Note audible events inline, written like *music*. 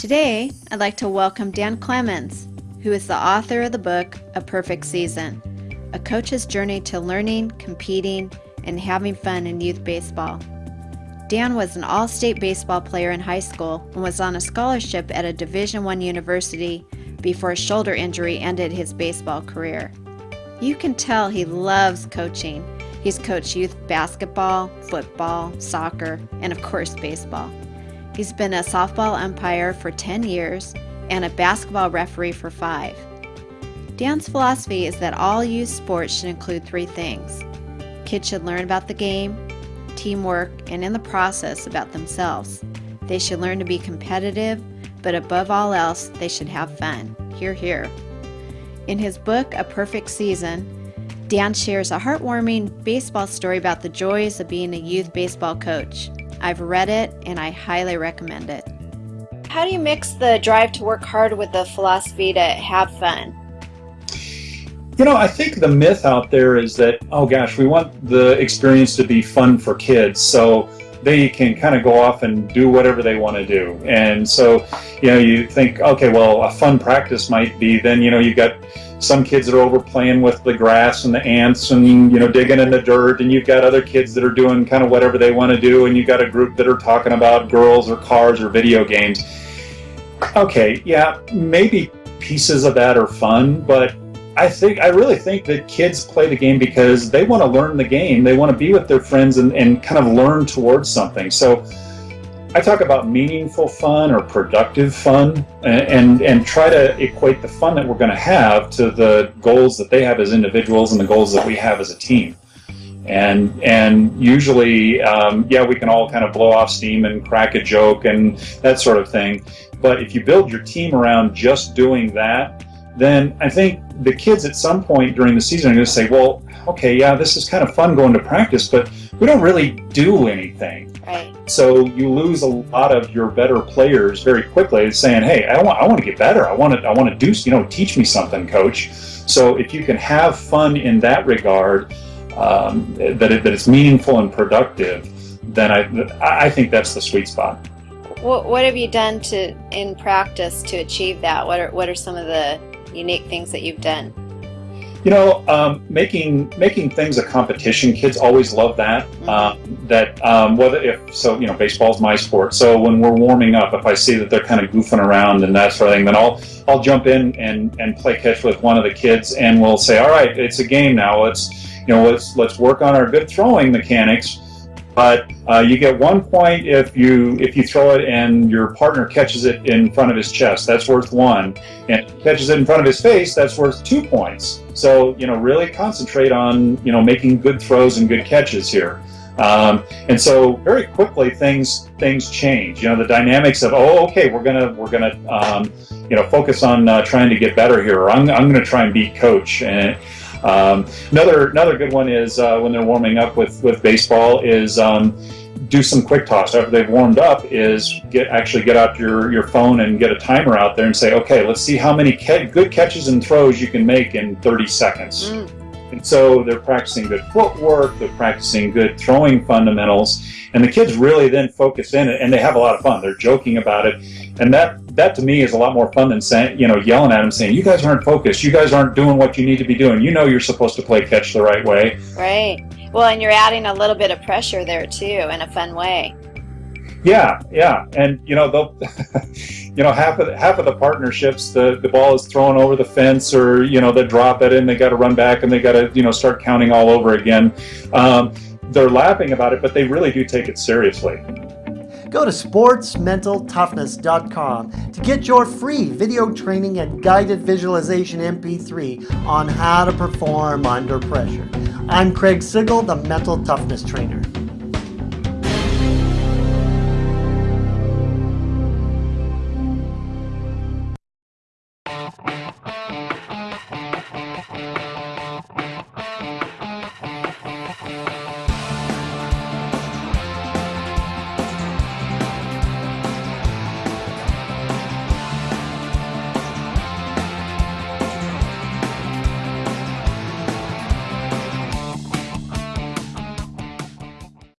Today, I'd like to welcome Dan Clemens, who is the author of the book A Perfect Season A Coach's Journey to Learning, Competing, and Having Fun in Youth Baseball. Dan was an all state baseball player in high school and was on a scholarship at a Division I university before a shoulder injury ended his baseball career. You can tell he loves coaching. He's coached youth basketball, football, soccer, and of course, baseball. He's been a softball umpire for 10 years and a basketball referee for five. Dan's philosophy is that all youth sports should include three things kids should learn about the game, teamwork, and in the process about themselves. They should learn to be competitive, but above all else, they should have fun. Hear, hear. In his book, A Perfect Season, Dan shares a heartwarming baseball story about the joys of being a youth baseball coach. I've read it and I highly recommend it. How do you mix the drive to work hard with the philosophy to have fun? You know, I think the myth out there is that, oh gosh, we want the experience to be fun for kids. So they can kind of go off and do whatever they want to do. And so, you know, you think, okay, well, a fun practice might be then, you know, you've got some kids are over playing with the grass and the ants and you know digging in the dirt and you've got other kids that are doing kind of whatever they want to do and you've got a group that are talking about girls or cars or video games. Okay yeah maybe pieces of that are fun but I think I really think that kids play the game because they want to learn the game. They want to be with their friends and, and kind of learn towards something. So I talk about meaningful fun or productive fun and, and, and try to equate the fun that we're going to have to the goals that they have as individuals and the goals that we have as a team. And, and usually, um, yeah, we can all kind of blow off steam and crack a joke and that sort of thing. But if you build your team around just doing that, then I think the kids at some point during the season are going to say, well, okay, yeah, this is kind of fun going to practice, but we don't really do anything. Right. So you lose a lot of your better players very quickly, saying, "Hey, I want, I want to get better. I want to, I want to do, you know, teach me something, coach." So if you can have fun in that regard, um, that it, that it's meaningful and productive, then I, I think that's the sweet spot. What, what have you done to in practice to achieve that? What are what are some of the unique things that you've done? You know, um, making making things a competition. Kids always love that. Mm-hmm. Um, that um, whether if so, you know, baseball's my sport. So when we're warming up, if I see that they're kind of goofing around and that sort of thing, then I'll I'll jump in and and play catch with one of the kids, and we'll say, all right, it's a game now. Let's you know, let's let's work on our good throwing mechanics but uh, you get one point if you if you throw it and your partner catches it in front of his chest. That's worth one. And catches it in front of his face. That's worth two points. So you know, really concentrate on you know making good throws and good catches here. Um, and so very quickly things things change. You know, the dynamics of oh, okay, we're gonna we're gonna um, you know focus on uh, trying to get better here. Or I'm I'm gonna try and beat coach and um, another another good one is uh, when they're warming up with with baseball is um, do some quick toss. After they've warmed up is get actually get out your your phone and get a timer out there and say okay let's see how many good catches and throws you can make in 30 seconds. Mm. and so they're practicing good footwork they're practicing good throwing fundamentals and the kids really then focus in it and they have a lot of fun. They're joking about it. And that that to me is a lot more fun than saying, you know, yelling at them saying, you guys aren't focused. You guys aren't doing what you need to be doing. You know you're supposed to play catch the right way. Right. Well, and you're adding a little bit of pressure there too in a fun way. Yeah, yeah, and you know they'll, *laughs* you know half of the, half of the partnerships, the the ball is thrown over the fence, or you know they drop it and they got to run back and they got to you know start counting all over again. Um, they're laughing about it, but they really do take it seriously. Go to sportsmentaltoughness.com to get your free video training and guided visualization MP3 on how to perform under pressure. I'm Craig Sigl, the Mental Toughness Trainer.